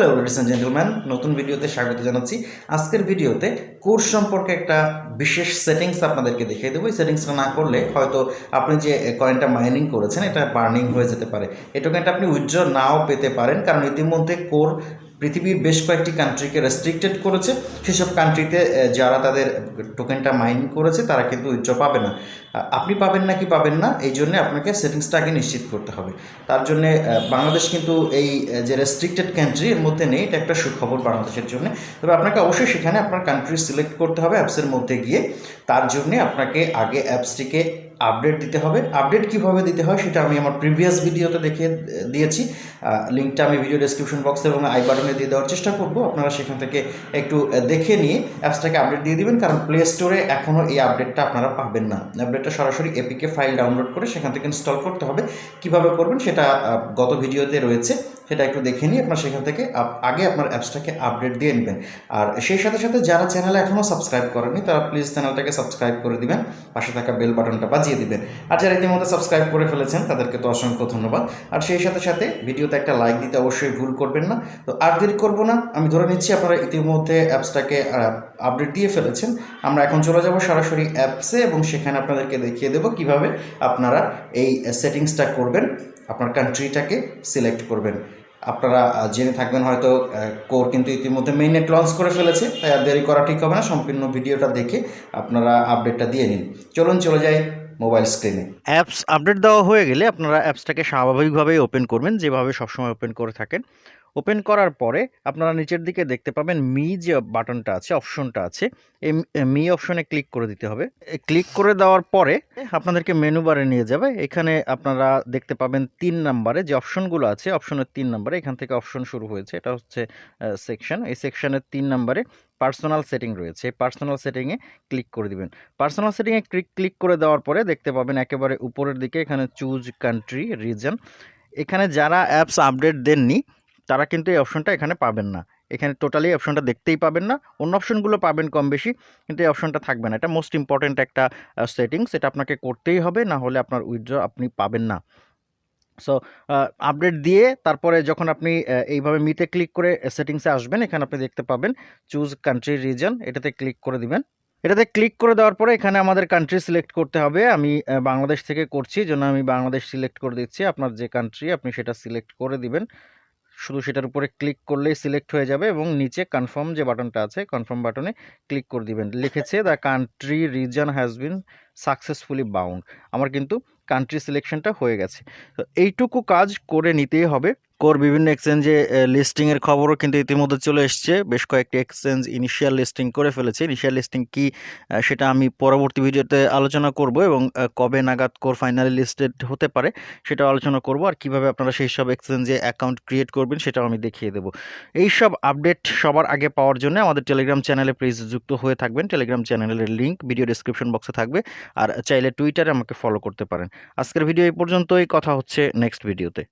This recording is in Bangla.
হ্যালো লেডিস অ্যান্ড জেন্টলম্যান নতুন ভিডিওতে স্বাগত জানাচ্ছি। আজকের ভিডিওতে কোর্স সম্পর্কে একটা বিশেষ সেটিংস আপনাদেরকে দেখিয়ে দেবো। এই সেটিংসটা না করলে হয়তো আপনি যে কয়েনটা মাইনিং করেছেন, এটা বার্নিং হয়ে যেতে পারে। এই টোকেনটা আপনি উইথড্র নাও পেতে পারেন, কারণ ইতিমধ্যে কোর পৃথিবীর বেশ কয়েকটি কান্ট্রিকে রেস্ট্রিক্টেড করেছে। সেসব কান্ট্রিতে যারা তাদের টোকেনটা মাইনিং করেছে, তারা কিন্তু উইথড্র পাবে না। আপনি পাবেন না কি পাবেন না, এই জন্য আপনাকে সেটিংসটা আগে নিশ্চিত করতে হবে। তার জন্য বাংলাদেশ কিন্তু এই যে রেস্ট্রিক্টেড কান্ট্রি এর মধ্যে নেই, এটা একটা সুখবর বাংলাদেশের জন্য। তবে আপনাকে অবশ্যই সেখানে আপনার কান্ট্রি সিলেক্ট করতে হবে অ্যাপসের মধ্যে গিয়ে। তার জন্যে আপনাকে আগে অ্যাপসটিকে আপডেট দিতে হবে। আপডেট কীভাবে দিতে হয় সেটা আমি আমার প্রিভিয়াস ভিডিওতে দেখে দিয়েছি। লিঙ্কটা আমি ভিডিও ডেসক্রিপশন বক্সে এবং আই বাটনে দিয়ে দেওয়ার চেষ্টা করব। আপনারা সেখান থেকে একটু দেখে নিয়ে অ্যাপসটাকে আপডেট দিয়ে দিবেন। কারণ প্লে স্টোরে এখনও এই আপডেটটা আপনারা পাবেন না। আপডেটটা সরাসরি এপিকে ফাইল ডাউনলোড করে সেখান থেকে ইনস্টল করতে হবে। কীভাবে করবেন সেটা গত ভিডিওতে রয়েছে। সেটা একটু দেখে নিয়ে আপনার সেখান থেকে আগে আপনার অ্যাপসটাকে আপডেট দিয়ে নেবেন। আর সেই সাথে সাথে যারা চ্যানেলে এখনও সাবস্ক্রাইব করেনি তারা প্লিজ চ্যানেলটাকে সাবস্ক্রাইব করে দিবেন, পাশে থাকা বেল বাটনটা বাজিয়ে দিবেন। আর যারা ইতিমধ্যে সাবস্ক্রাইব করে ফেলেছেন, তাদেরকে তো অসংখ্য ধন্যবাদ। আর সেই সাথে সাথে ভিডিওতে একটা লাইক দিতে অবশ্যই ভুল করবেন না। তো আর দেরি করব না, আমি ধরে নিচ্ছি আপনারা ইতিমধ্যে অ্যাপসটাকে আপডেট দিয়ে ফেলেছেন। আমরা এখন চলে যাব সরাসরি অ্যাপসে এবং সেখানে আপনাদেরকে দেখিয়ে দেবো কীভাবে আপনারা এই সেটিংসটা করবেন, আপনার কান্ট্রিটাকে সিলেক্ট করবেন। আপনারা জেনে থাকবেন হয়তো কোর কিন্তু ইতিমধ্যে মেইনেট লঞ্চ করে ফেলেছে, তাই আর দেরি করা ঠিক হবে না, সম্পূর্ণ ভিডিওটা দেখে আপনারা আপডেটটা দিয়ে নিন। চলুন, চলে যাই মোবাইল স্ক্রিনে অ্যাপস আপডেট দেওয়া হয়ে গেলে আপনারা অ্যাপসটাকে স্বাভাবিকভাবেই ওপেন করবেন, যেভাবে সবসময় ওপেন করে থাকেন। ওপেন করার পরে আপনারা নিচের দিকে দেখতে পাবেন মি যে বাটনটা আছে, অপশনটা আছে, এই মি অপশনে ক্লিক করে দিতে হবে। ক্লিক করে দেওয়ার পরে আপনাদেরকে মেনু বারে নিয়ে যাবে। এখানে আপনারা দেখতে পাবেন তিন নাম্বারে যে অপশনগুলো আছে অপশনের তিন নাম্বারে এখান থেকে অপশন শুরু হয়েছে। এটা হচ্ছে সেকশন এই সেকশনের তিন নাম্বারে পার্সোনাল সেটিং রয়েছে। এই পার্সোনাল সেটিংয়ে ক্লিক করে দিবেন। পার্সোনাল সেটিংয়ে ক্লিক ক্লিক করে দেওয়ার পরে দেখতে পাবেন একেবারে উপরের দিকে এখানে চুজ কান্ট্রি রিজন এখানে যারা অ্যাপস আপডেট দেননি তারা কিন্তু এই অপশনটা এখানে পাবেন না। এখানে টোটালি অপশনটা দেখতেই পাবেন না। অন্য অপশনগুলো পাবেন কম বেশি, কিন্তু এই অপশনটা থাকবে না। এটা মোস্ট ইম্পর্ট্যান্ট একটা সেটিংস এটা আপনাকে করতেই হবে, না হলে আপনার উইথড্র আপনি পাবেন না। সো আপডেট দিয়ে তারপরে যখন আপনি এইভাবে মিতে ক্লিক করে সেটিংসে আসবেন, এখানে আপনি দেখতে পাবেন চুজ কান্ট্রি রিজন এটাতে ক্লিক করে দিবেন। এটাতে ক্লিক করে দেওয়ার পরে এখানে আমাদের কান্ট্রি সিলেক্ট করতে হবে। আমি বাংলাদেশ থেকে করছি, জন্য আমি বাংলাদেশ সিলেক্ট করে দিচ্ছি। আপনার যে কান্ট্রি আপনি সেটা সিলেক্ট করে দিবেন। শুধু সেটার উপরে ক্লিক করলেই সিলেক্ট হয়ে যাবে এবং নিচে কনফার্ম যে বাটনটা আছে, কনফার্ম বাটনে ক্লিক করে দিবেন। লিখেছে the country region has been successfully bound আমার কিন্তু কান্ট্রি সিলেকশনটা হয়ে গেছে। তো এইটুকু কাজ করে নিতেই হবে। কোর বিভিন্ন এক্সচেঞ্জে লিস্টিংয়ের খবরও কিন্তু ইতিমধ্যে চলে এসছে। বেশ কয়েকটি এক্সচেঞ্জ ইনিশিয়াল লিস্টিং করে ফেলেছে। ইনিশিয়াল লিস্টিং কি সেটা আমি পরবর্তী ভিডিওতে আলোচনা করব এবং কবে নাগাদ কোর ফাইনালি লিস্টেড হতে পারে সেটাও আলোচনা করব। আর কীভাবে আপনারা সেই সব এক্সচেঞ্জে অ্যাকাউন্ট ক্রিয়েট করবেন সেটাও আমি দেখিয়ে দেবো। এই সব আপডেট সবার আগে পাওয়ার জন্য আমাদের টেলিগ্রাম চ্যানেলে প্লিজ যুক্ত হয়ে থাকবেন। টেলিগ্রাম চ্যানেলের লিঙ্ক ভিডিও ডিসক্রিপশন বক্সে থাকবে। আর চাইলে টুইটারে আমাকে ফলো করতে পারেন। আজকের ভিডিও এই পর্যন্তই। কথা হচ্ছে নেক্সট ভিডিওতে